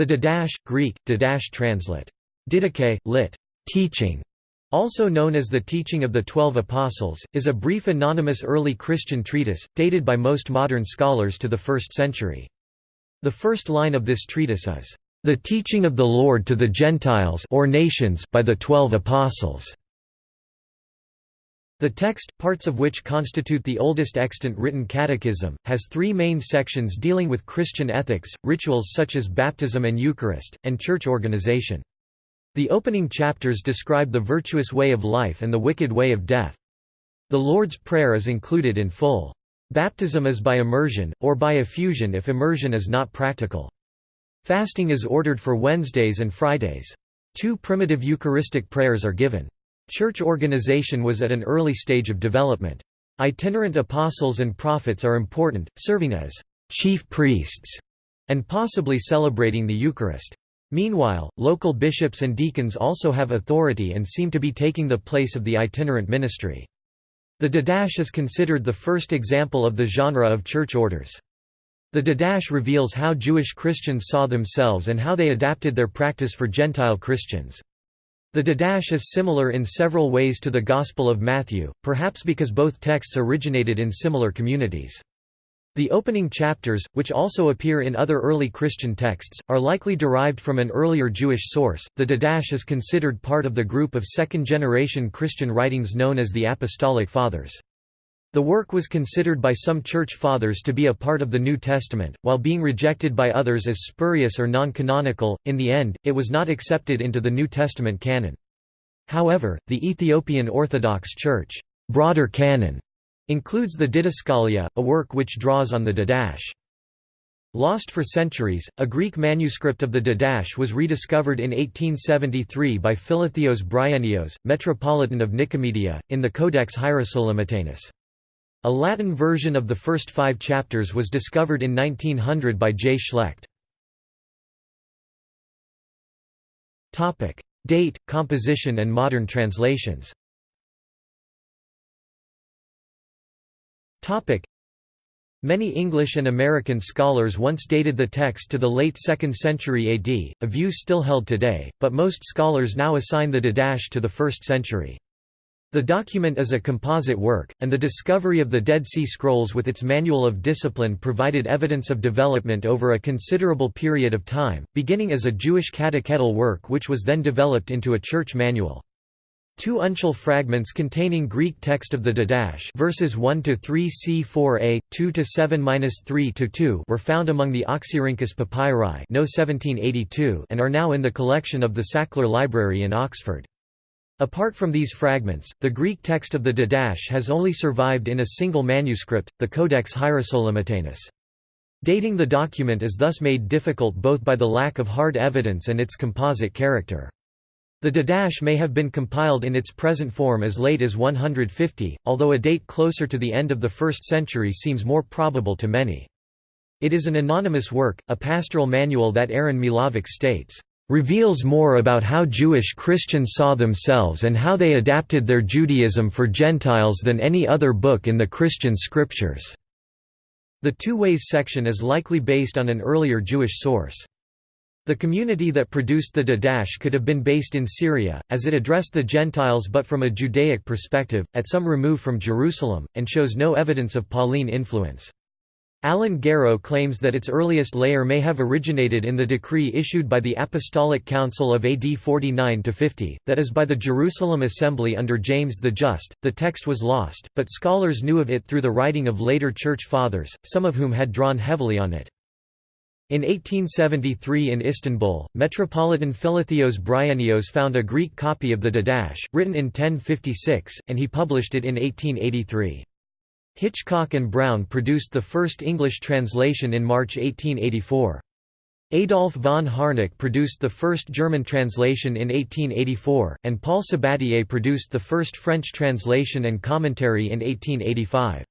The Didache, Greek, Didache translate. Didache, lit. Teaching, also known as the Teaching of the Twelve Apostles, is a brief anonymous early Christian treatise, dated by most modern scholars to the 1st century. The first line of this treatise is, "...the teaching of the Lord to the Gentiles or nations by the Twelve Apostles." The text, parts of which constitute the oldest extant written catechism, has three main sections dealing with Christian ethics, rituals such as baptism and Eucharist, and church organization. The opening chapters describe the virtuous way of life and the wicked way of death. The Lord's Prayer is included in full. Baptism is by immersion, or by effusion if immersion is not practical. Fasting is ordered for Wednesdays and Fridays. Two primitive Eucharistic prayers are given. Church organization was at an early stage of development. Itinerant apostles and prophets are important, serving as chief priests and possibly celebrating the Eucharist. Meanwhile, local bishops and deacons also have authority and seem to be taking the place of the itinerant ministry. The Didache is considered the first example of the genre of church orders. The Didache reveals how Jewish Christians saw themselves and how they adapted their practice for Gentile Christians. The Didache is similar in several ways to the Gospel of Matthew, perhaps because both texts originated in similar communities. The opening chapters, which also appear in other early Christian texts, are likely derived from an earlier Jewish source. The Didache is considered part of the group of second generation Christian writings known as the Apostolic Fathers. The work was considered by some Church Fathers to be a part of the New Testament, while being rejected by others as spurious or non canonical. In the end, it was not accepted into the New Testament canon. However, the Ethiopian Orthodox Church broader canon Includes the Didascalia, a work which draws on the Didache. Lost for centuries, a Greek manuscript of the Didache was rediscovered in 1873 by Philotheos Bryennios, Metropolitan of Nicomedia, in the Codex Hierosolymitanus. A Latin version of the first five chapters was discovered in 1900 by J. Schlecht. Date, composition and modern translations Many English and American scholars once dated the text to the late 2nd century AD, a view still held today, but most scholars now assign the Didache to the 1st century. The document is a composite work, and the discovery of the Dead Sea Scrolls with its manual of discipline provided evidence of development over a considerable period of time, beginning as a Jewish catechetical work which was then developed into a church manual. Two uncial fragments containing Greek text of the Didache verses 1 to 3 c4a 2 to 7-3 to 2 were found among the Oxyrhynchus papyri no 1782 and are now in the collection of the Sackler Library in Oxford. Apart from these fragments, the Greek text of the Didache has only survived in a single manuscript, the Codex Hierosolymitanus. Dating the document is thus made difficult both by the lack of hard evidence and its composite character. The Didache may have been compiled in its present form as late as 150, although a date closer to the end of the 1st century seems more probable to many. It is an anonymous work, a pastoral manual that Aaron Milavec states, "...reveals more about how Jewish Christians saw themselves and how they adapted their Judaism for Gentiles than any other book in the Christian scriptures." The Two Ways section is likely based on an earlier Jewish source. The community that produced the Didache could have been based in Syria, as it addressed the Gentiles but from a Judaic perspective, at some remove from Jerusalem, and shows no evidence of Pauline influence. Alan Garrow claims that its earliest layer may have originated in the decree issued by the Apostolic Council of AD 49–50, that is by the Jerusalem Assembly under James the Just. The text was lost, but scholars knew of it through the writing of later Church Fathers, some of whom had drawn heavily on it. In 1873 in Istanbul, Metropolitan Philotheos Bryennios found a Greek copy of the Didache, written in 1056, and he published it in 1883. Hitchcock and Brown produced the first English translation in March 1884. Adolf von Harnack produced the first German translation in 1884, and Paul Sabatier produced the first French translation and commentary in 1885.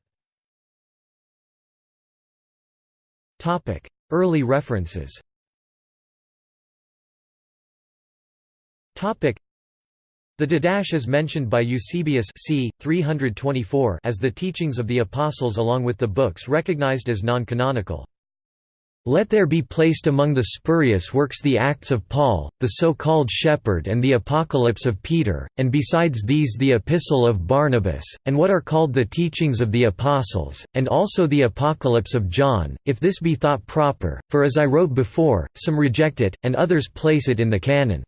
Early references The Didache is mentioned by Eusebius c. 324 as the teachings of the Apostles along with the books recognized as non-canonical. Let there be placed among the spurious works the Acts of Paul, the so-called Shepherd and the Apocalypse of Peter, and besides these the Epistle of Barnabas, and what are called the Teachings of the Apostles, and also the Apocalypse of John, if this be thought proper, for as I wrote before, some reject it, and others place it in the canon.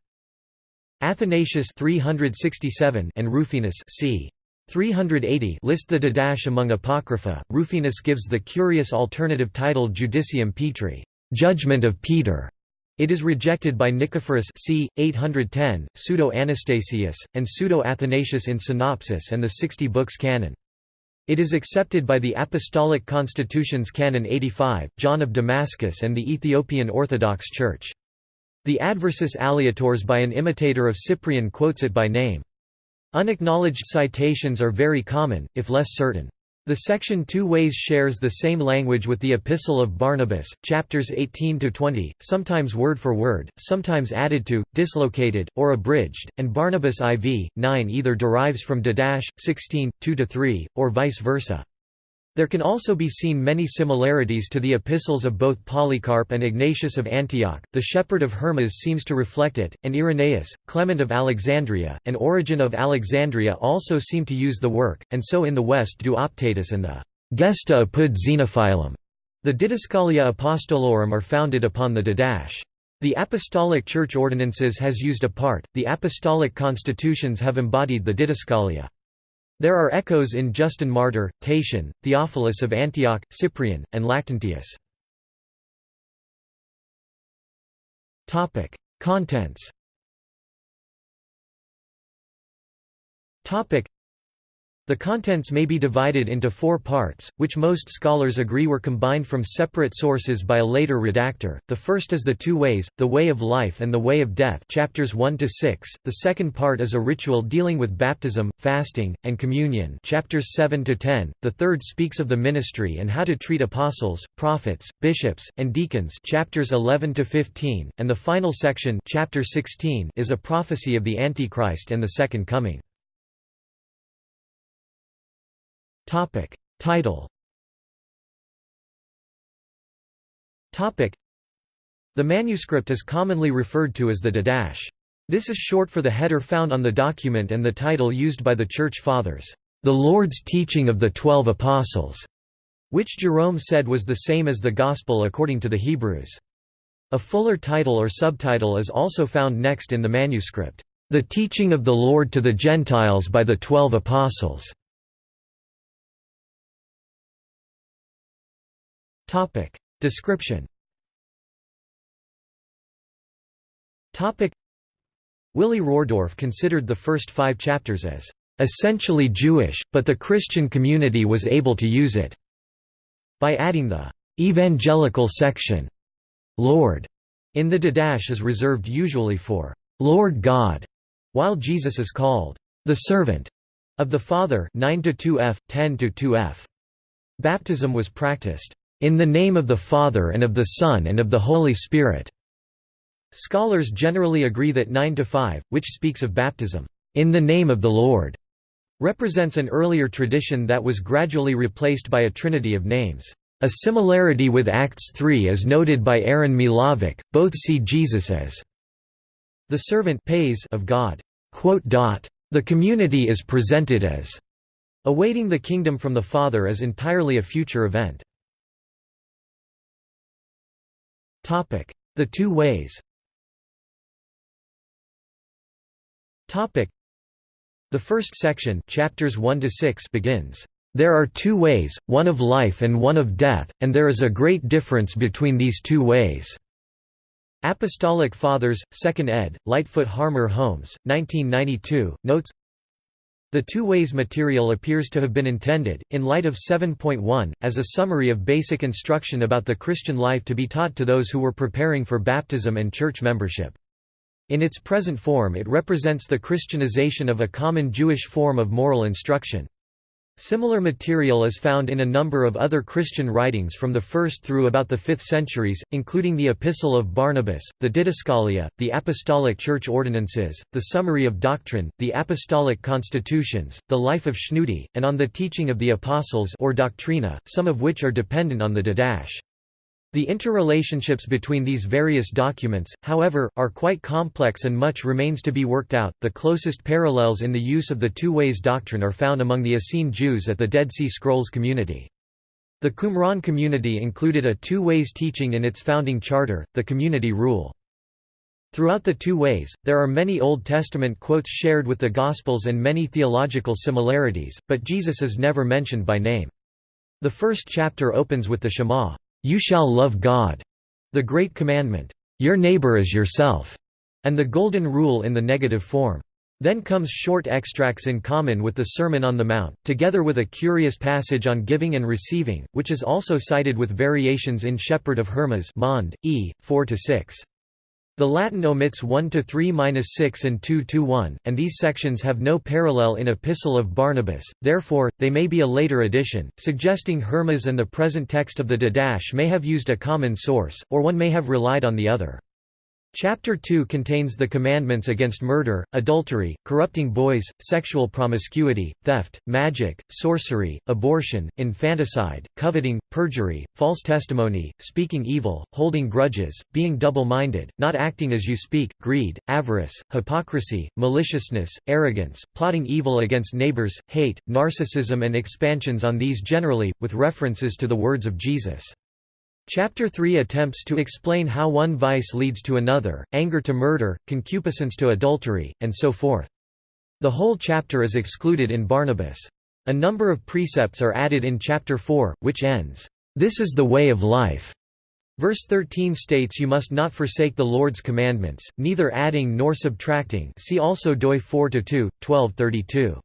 Athanasius 367 and Rufinus c. 380 list the Didache among Apocrypha. Rufinus gives the curious alternative title Judicium Petri, Judgment of Peter. It is rejected by Nicephorus c. 810, Pseudo-Anastasius, and Pseudo-Athanasius in Synopsis and the Sixty Books Canon. It is accepted by the Apostolic Constitutions Canon 85, John of Damascus and the Ethiopian Orthodox Church. The Adversus Aleatores by an imitator of Cyprian quotes it by name. Unacknowledged citations are very common, if less certain. The section two ways shares the same language with the Epistle of Barnabas, chapters 18–20, sometimes word for word, sometimes added to, dislocated, or abridged, and Barnabas IV, 9 either derives from Didache, 16, 2–3, or vice versa. There can also be seen many similarities to the epistles of both Polycarp and Ignatius of Antioch, the shepherd of Hermas seems to reflect it, and Irenaeus, Clement of Alexandria, and Origen of Alexandria also seem to use the work, and so in the West do Optatus and the Gesta apud Zenophilum. The Didascalia Apostolorum are founded upon the Didache. The Apostolic Church Ordinances has used a part, the Apostolic Constitutions have embodied the Didascalia. There are echoes in Justin Martyr, Tatian, Theophilus of Antioch, Cyprian, and Lactantius. Contents the contents may be divided into four parts, which most scholars agree were combined from separate sources by a later redactor. The first is the two ways, the way of life and the way of death chapters 1 to 6. The second part is a ritual dealing with baptism, fasting, and communion chapters 7 to 10. The third speaks of the ministry and how to treat apostles, prophets, bishops, and deacons chapters 11 to 15, and the final section chapter 16 is a prophecy of the Antichrist and the second coming. Topic. Title Topic. The manuscript is commonly referred to as the Didache. This is short for the header found on the document and the title used by the Church Fathers, "'The Lord's Teaching of the Twelve Apostles' which Jerome said was the same as the Gospel according to the Hebrews. A fuller title or subtitle is also found next in the manuscript, "'The Teaching of the Lord to the Gentiles by the Twelve Apostles' Topic. Description Topic. Willy Rordorf considered the first five chapters as essentially Jewish, but the Christian community was able to use it by adding the evangelical section. Lord in the Didache is reserved usually for Lord God, while Jesus is called the servant of the Father 9 to 2f 10 to 2f. Baptism was practiced in the name of the Father and of the Son and of the Holy Spirit." Scholars generally agree that 9 to 5, which speaks of baptism, "...in the name of the Lord", represents an earlier tradition that was gradually replaced by a trinity of names. A similarity with Acts 3 is noted by Aaron Milavec, both see Jesus as the servant pais of God. The community is presented as awaiting the kingdom from the Father as entirely a future event. The two ways The first section chapters 1 to 6 begins, "...there are two ways, one of life and one of death, and there is a great difference between these two ways." Apostolic Fathers, 2nd ed., Lightfoot Harmer Holmes, 1992, notes, the two ways material appears to have been intended, in light of 7.1, as a summary of basic instruction about the Christian life to be taught to those who were preparing for baptism and church membership. In its present form it represents the Christianization of a common Jewish form of moral instruction. Similar material is found in a number of other Christian writings from the 1st through about the 5th centuries, including the Epistle of Barnabas, the Didascalia, the Apostolic Church Ordinances, the Summary of Doctrine, the Apostolic Constitutions, the Life of Schnudi, and on the Teaching of the Apostles or Doctrina, some of which are dependent on the Didache. The interrelationships between these various documents, however, are quite complex and much remains to be worked out. The closest parallels in the use of the two ways doctrine are found among the Essene Jews at the Dead Sea Scrolls community. The Qumran community included a two ways teaching in its founding charter, the community rule. Throughout the two ways, there are many Old Testament quotes shared with the Gospels and many theological similarities, but Jesus is never mentioned by name. The first chapter opens with the Shema. You shall love God, the great commandment, your neighbor as yourself, and the golden rule in the negative form. Then comes short extracts in common with the Sermon on the Mount, together with a curious passage on giving and receiving, which is also cited with variations in Shepherd of Hermas Mond, E. 4–6. The Latin omits 1 to 3-6 and 2 to 1, and these sections have no parallel in Epistle of Barnabas, therefore, they may be a later addition, suggesting Hermas and the present text of the Didache may have used a common source, or one may have relied on the other. Chapter 2 contains the commandments against murder, adultery, corrupting boys, sexual promiscuity, theft, magic, sorcery, abortion, infanticide, coveting, perjury, false testimony, speaking evil, holding grudges, being double-minded, not acting as you speak, greed, avarice, hypocrisy, maliciousness, arrogance, plotting evil against neighbors, hate, narcissism and expansions on these generally, with references to the words of Jesus. Chapter 3 attempts to explain how one vice leads to another, anger to murder, concupiscence to adultery, and so forth. The whole chapter is excluded in Barnabas. A number of precepts are added in chapter 4, which ends, "'This is the way of life' Verse 13 states you must not forsake the Lord's commandments, neither adding nor subtracting see also Doi 4-2, 12:32.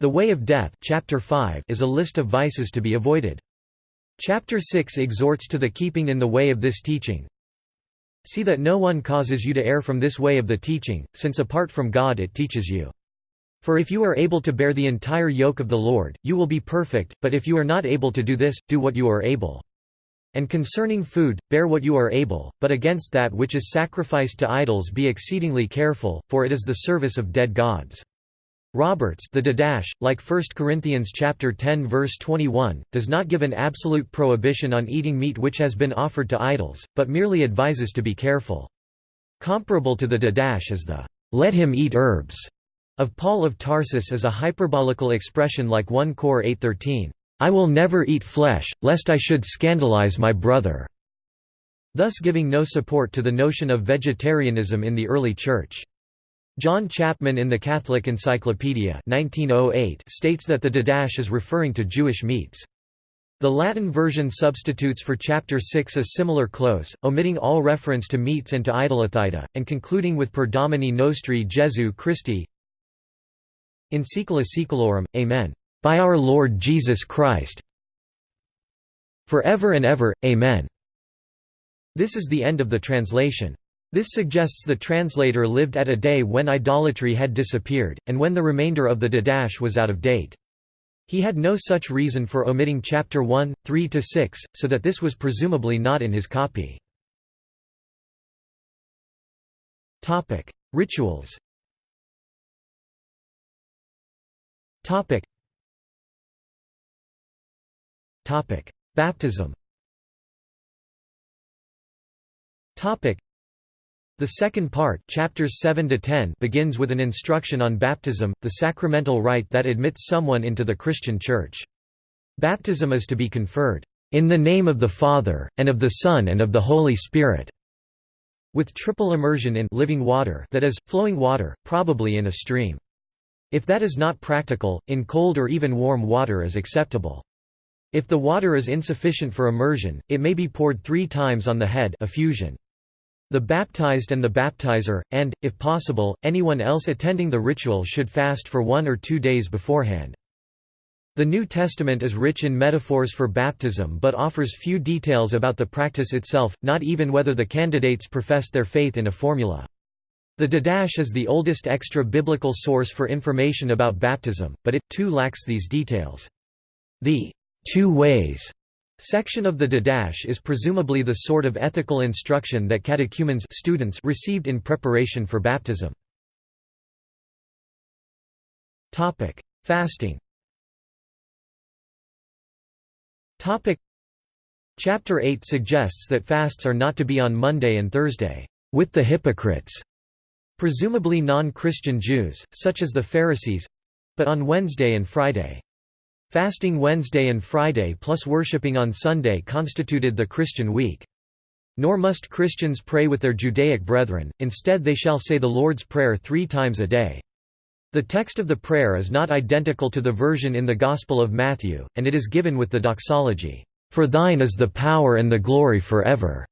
The way of death chapter 5 is a list of vices to be avoided. Chapter 6 exhorts to the keeping in the way of this teaching. See that no one causes you to err from this way of the teaching, since apart from God it teaches you. For if you are able to bear the entire yoke of the Lord, you will be perfect, but if you are not able to do this, do what you are able. And concerning food, bear what you are able, but against that which is sacrificed to idols be exceedingly careful, for it is the service of dead gods. Roberts the Didache, like 1 Corinthians chapter 10 verse 21, does not give an absolute prohibition on eating meat which has been offered to idols, but merely advises to be careful. Comparable to the Didache is the "'Let him eat herbs' of Paul of Tarsus as a hyperbolical expression like 1 Cor 8.13, "'I will never eat flesh, lest I should scandalize my brother' thus giving no support to the notion of vegetarianism in the early Church. John Chapman in the Catholic Encyclopedia 1908 states that the Didache is referring to Jewish meats. The Latin version substitutes for Chapter 6 a similar clause, omitting all reference to meats and to idolothyta, and concluding with Per Domini Nostri Jesu Christi In secula seculorum, Amen. By our Lord Jesus Christ For ever and ever, Amen. This is the end of the translation. This suggests the translator lived at a day when idolatry had disappeared, and when the remainder of the Didache was out of date. He had no such reason for omitting chapter 1, 3–6, so that this was presumably not in his copy. Rituals Baptism the second part chapters 7 to 10 begins with an instruction on baptism, the sacramental rite that admits someone into the Christian Church. Baptism is to be conferred, "...in the name of the Father, and of the Son and of the Holy Spirit." with triple immersion in living water that is, flowing water, probably in a stream. If that is not practical, in cold or even warm water is acceptable. If the water is insufficient for immersion, it may be poured three times on the head effusion. The baptized and the baptizer, and, if possible, anyone else attending the ritual should fast for one or two days beforehand. The New Testament is rich in metaphors for baptism but offers few details about the practice itself, not even whether the candidates professed their faith in a formula. The Didache is the oldest extra-biblical source for information about baptism, but it, too lacks these details. The two ways Section of the Didache is presumably the sort of ethical instruction that catechumens students received in preparation for baptism. Fasting Chapter 8 suggests that fasts are not to be on Monday and Thursday, with the hypocrites, presumably non-Christian Jews, such as the Pharisees, but on Wednesday and Friday. Fasting Wednesday and Friday plus worshipping on Sunday constituted the Christian week. Nor must Christians pray with their Judaic brethren, instead they shall say the Lord's Prayer three times a day. The text of the prayer is not identical to the version in the Gospel of Matthew, and it is given with the doxology, "'For thine is the power and the glory forever'".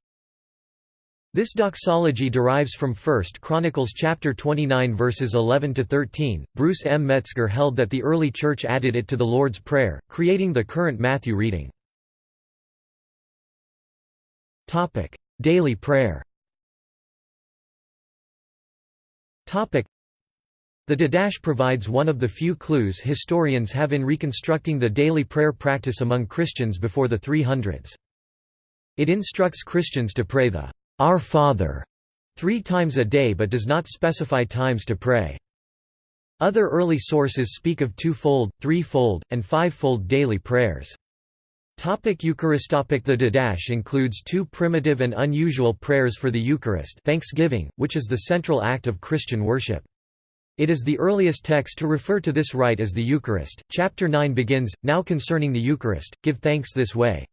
This doxology derives from 1 Chronicles chapter 29 verses 11 to 13. Bruce M. Metzger held that the early church added it to the Lord's Prayer, creating the current Matthew reading. Topic: Daily prayer. Topic: The Didache provides one of the few clues historians have in reconstructing the daily prayer practice among Christians before the 300s. It instructs Christians to pray the our Father, three times a day but does not specify times to pray. Other early sources speak of twofold, threefold, and five-fold daily prayers. Topic Eucharist Topic The Didache includes two primitive and unusual prayers for the Eucharist thanksgiving, which is the central act of Christian worship. It is the earliest text to refer to this rite as the Eucharist. Chapter 9 begins, Now concerning the Eucharist, give thanks this way.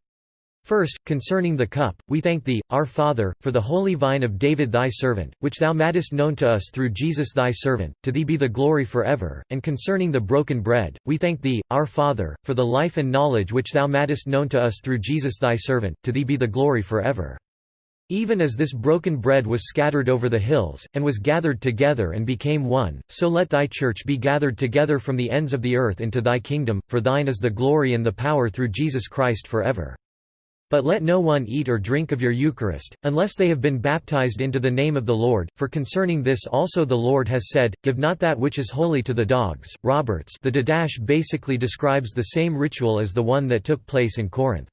First, concerning the cup, we thank Thee, our Father, for the holy vine of David Thy servant, which Thou madest known to us through Jesus Thy servant, to Thee be the glory for ever, and concerning the broken bread, we thank Thee, our Father, for the life and knowledge which Thou madest known to us through Jesus Thy servant, to Thee be the glory for ever. Even as this broken bread was scattered over the hills, and was gathered together and became one, so let Thy Church be gathered together from the ends of the earth into Thy kingdom, for Thine is the glory and the power through Jesus Christ for ever. But let no one eat or drink of your Eucharist, unless they have been baptized into the name of the Lord, for concerning this also the Lord has said, Give not that which is holy to the dogs. Roberts the Didache basically describes the same ritual as the one that took place in Corinth.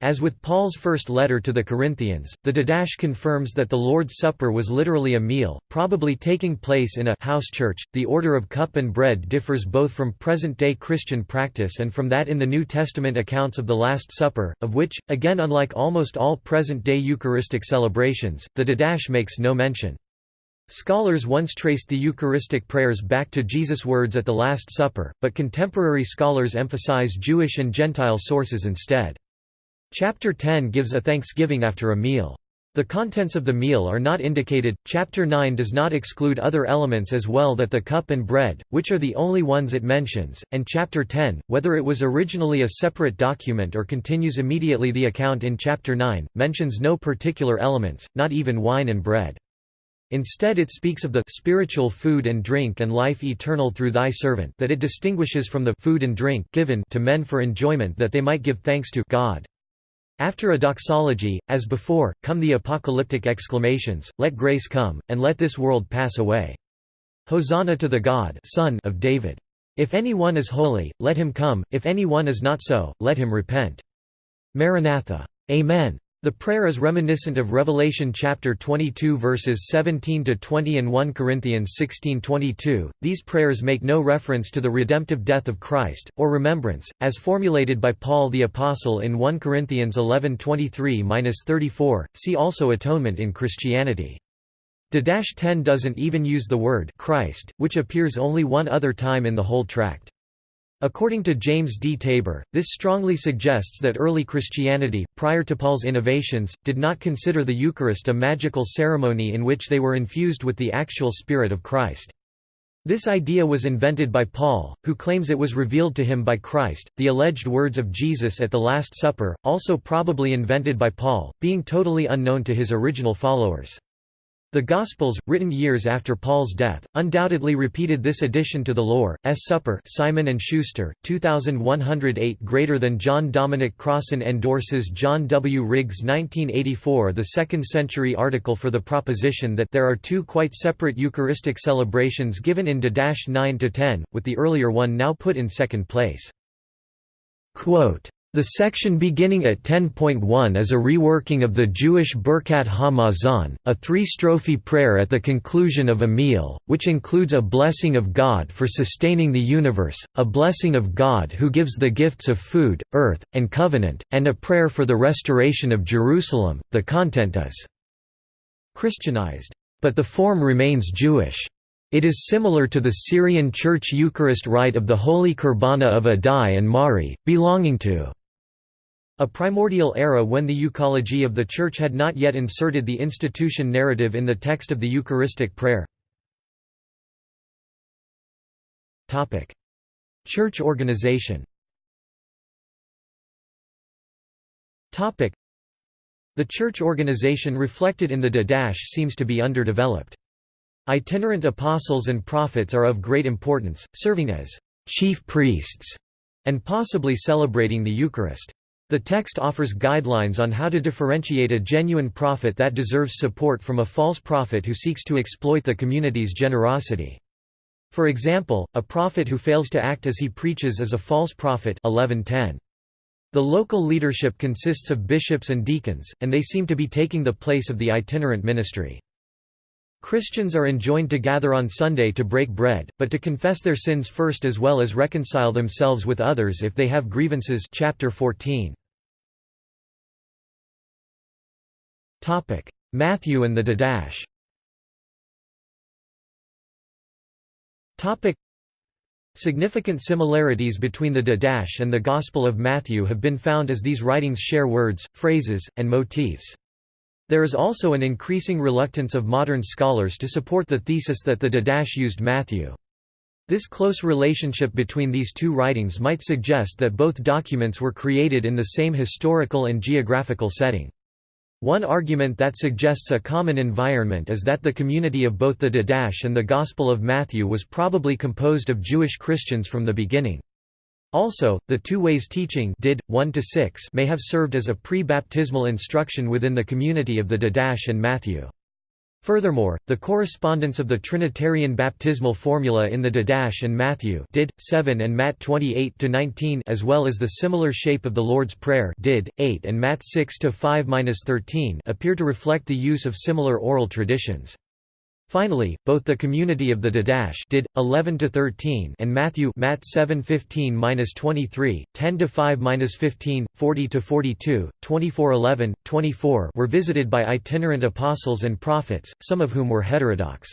As with Paul's first letter to the Corinthians, the Didache confirms that the Lord's Supper was literally a meal, probably taking place in a house church. The order of cup and bread differs both from present-day Christian practice and from that in the New Testament accounts of the Last Supper, of which, again unlike almost all present-day Eucharistic celebrations, the Didache makes no mention. Scholars once traced the Eucharistic prayers back to Jesus' words at the Last Supper, but contemporary scholars emphasize Jewish and Gentile sources instead. Chapter 10 gives a thanksgiving after a meal. The contents of the meal are not indicated. Chapter 9 does not exclude other elements as well that the cup and bread, which are the only ones it mentions, and chapter 10, whether it was originally a separate document or continues immediately the account in chapter 9, mentions no particular elements, not even wine and bread. Instead it speaks of the spiritual food and drink and life eternal through thy servant that it distinguishes from the food and drink given to men for enjoyment that they might give thanks to God. After a doxology, as before, come the apocalyptic exclamations, Let grace come, and let this world pass away. Hosanna to the God Son of David. If any one is holy, let him come, if any one is not so, let him repent. Maranatha. Amen. The prayer is reminiscent of Revelation chapter 22 verses 17 to 20 and 1 Corinthians 16:22. These prayers make no reference to the redemptive death of Christ or remembrance as formulated by Paul the apostle in 1 Corinthians 11:23-34. See also atonement in Christianity. Didache 10 doesn't even use the word Christ, which appears only one other time in the whole tract. According to James D. Tabor, this strongly suggests that early Christianity, prior to Paul's innovations, did not consider the Eucharist a magical ceremony in which they were infused with the actual Spirit of Christ. This idea was invented by Paul, who claims it was revealed to him by Christ. The alleged words of Jesus at the Last Supper, also probably invented by Paul, being totally unknown to his original followers. The Gospels, written years after Paul's death, undoubtedly repeated this addition to the lore. S. Supper Simon and Schuster, 2108 greater than John Dominic Crossan endorses John W. Riggs 1984 the second-century article for the proposition that there are two quite separate Eucharistic celebrations given in Didache 9 to 10, with the earlier one now put in second place. Quote, The section beginning at 10.1 is a reworking of the Jewish Birkat HaMazon, a three-strophe prayer at the conclusion of a meal, which includes a blessing of God for sustaining the universe, a blessing of God who gives the gifts of food, earth, and covenant, and a prayer for the restoration of Jerusalem. The content is Christianized, but the form remains Jewish. It is similar to the Syrian Church Eucharist rite of the Holy Qurbana of Addai and Mari, belonging to a primordial era when the euchology of the Church had not yet inserted the institution narrative in the text of the Eucharistic prayer. Church organization The church organization reflected in the Didache seems to be underdeveloped. Itinerant apostles and prophets are of great importance, serving as chief priests and possibly celebrating the Eucharist. The text offers guidelines on how to differentiate a genuine prophet that deserves support from a false prophet who seeks to exploit the community's generosity. For example, a prophet who fails to act as he preaches is a false prophet 1110. The local leadership consists of bishops and deacons, and they seem to be taking the place of the itinerant ministry. Christians are enjoined to gather on Sunday to break bread, but to confess their sins first as well as reconcile themselves with others if they have grievances chapter 14. Matthew and the Didache Significant similarities between the Didache and the Gospel of Matthew have been found as these writings share words, phrases, and motifs. There is also an increasing reluctance of modern scholars to support the thesis that the Didache used Matthew. This close relationship between these two writings might suggest that both documents were created in the same historical and geographical setting. One argument that suggests a common environment is that the community of both the Didache and the Gospel of Matthew was probably composed of Jewish Christians from the beginning. Also, the two ways teaching did, 1 may have served as a pre-baptismal instruction within the community of the Didache and Matthew. Furthermore, the correspondence of the Trinitarian baptismal formula in the Didache and Matthew did, 7 and Matt 28–19 as well as the similar shape of the Lord's Prayer did, 8 and Matt 6-5-13 appear to reflect the use of similar oral traditions. Finally, both the community of the Didache did 11 to 13 and Matthew Matt 7:15-23, 10 to 5-15, 40 to 42, 24:11, 24 were visited by itinerant apostles and prophets, some of whom were heterodox.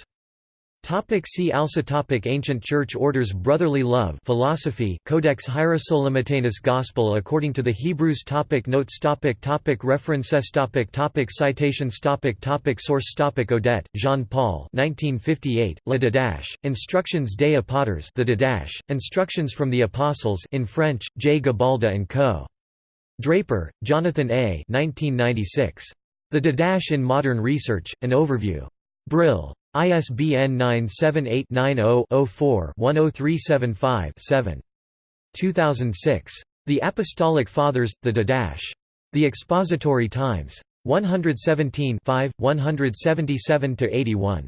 Topic see also topic Ancient Church Orders Brotherly Love Philosophy Codex Hierosolymitanus Gospel according to the Hebrews topic Notes topic topic References topic topic Citations topic topic Source topic Audet, Jean-Paul 1958, Le Didache, Instructions des Apôtres The Didache, Instructions from the Apostles in French, J. Gabalda & Co. Draper, Jonathan A. 1996. The Didache in Modern Research, An Overview. Brill. ISBN 978-90-04-10375-7. 2006. The Apostolic Fathers, The Didache. The Expository Times. 117 177–81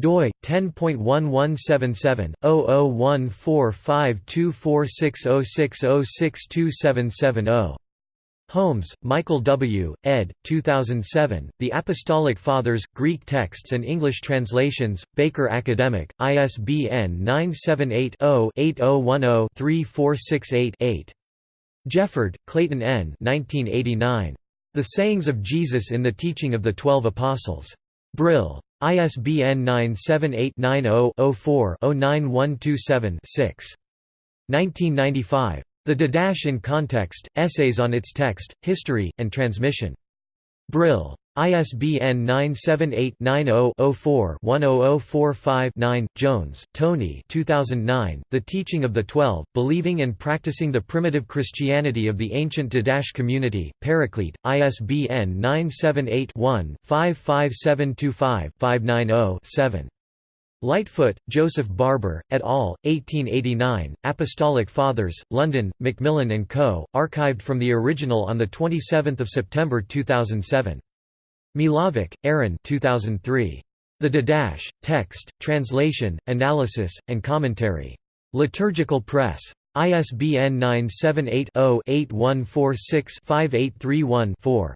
doi 10.1177 0014524606062770 Holmes, Michael W., ed. 2007, The Apostolic Fathers, Greek Texts and English Translations, Baker Academic, ISBN 978-0-8010-3468-8. Jefford, Clayton N. 1989. The Sayings of Jesus in the Teaching of the Twelve Apostles. Brill. ISBN 978 90 4 09127 6. 1995. The Didache in Context, Essays on its Text, History, and Transmission. Brill. ISBN 978-90-04-10045-9. Jones, Tony 2009, The Teaching of the Twelve, Believing and Practicing the Primitive Christianity of the Ancient Didache Community, Paraclete, ISBN 978 one 55725 590 7. Lightfoot, Joseph Barber, et al., 1889, Apostolic Fathers, London, Macmillan & Co., archived from the original on 27 September 2007. Milavec, Aaron 2003. The Didache, Text, Translation, Analysis, and Commentary. Liturgical Press. ISBN 978-0-8146-5831-4.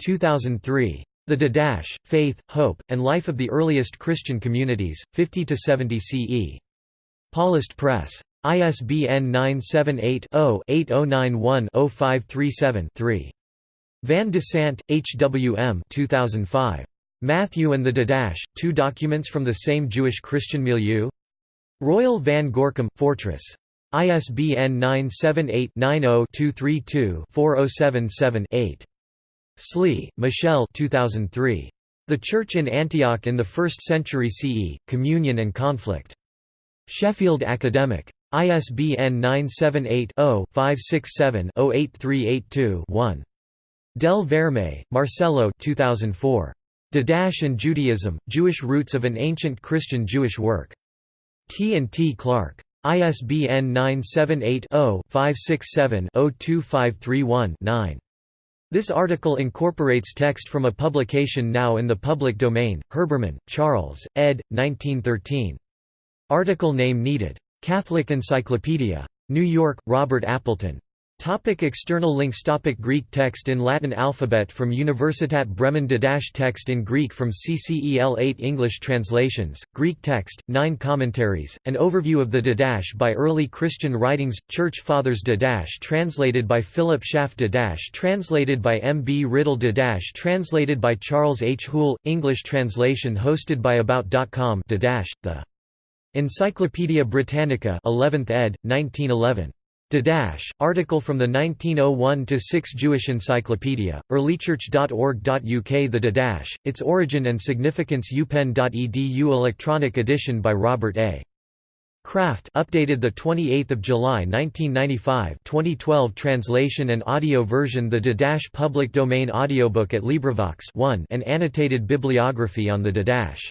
2003. The Didache, Faith, Hope, and Life of the Earliest Christian Communities, 50–70 CE. Paulist Press. ISBN 978-0-8091-0537-3. Van de Sandt, H. W. M. 2005. Matthew and the Didache, Two Documents from the Same Jewish Christian Milieu? Royal Van Gorcum, Fortress. ISBN 978-90-232-4077-8. Slee, Michelle 2003. The Church in Antioch in the First Century CE, Communion and Conflict. Sheffield Academic. ISBN 978-0-567-08382-1. Del Verme, Marcello 2004. Didache and Judaism, Jewish Roots of an Ancient Christian Jewish Work. T and T Clark. ISBN 978-0-567-02531-9. This article incorporates text from a publication now in the public domain, Herbermann, Charles, ed. 1913. Article name needed. Catholic Encyclopedia. New York, Robert Appleton. Topic external links Topic Greek text in Latin alphabet from Universitat Bremen Didache text in Greek from CCEL 8 English translations, Greek text, 9 commentaries, an overview of the Didache by early Christian writings, Church Fathers Didache translated by Philip Schaff Didache translated by M. B. Riddle Didache translated by Charles H. Hoole, English translation hosted by About.com Didache, the Encyclopædia Britannica 11th ed., 1911. Didache, article from the 1901-6 Jewish Encyclopedia, earlychurch.org.uk The Didache, Its Origin and Significance upenn.edu Electronic edition by Robert A. Kraft updated 28 July 1995 2012 translation and audio version The Didache public domain audiobook at LibriVox 1 and annotated bibliography on the Didache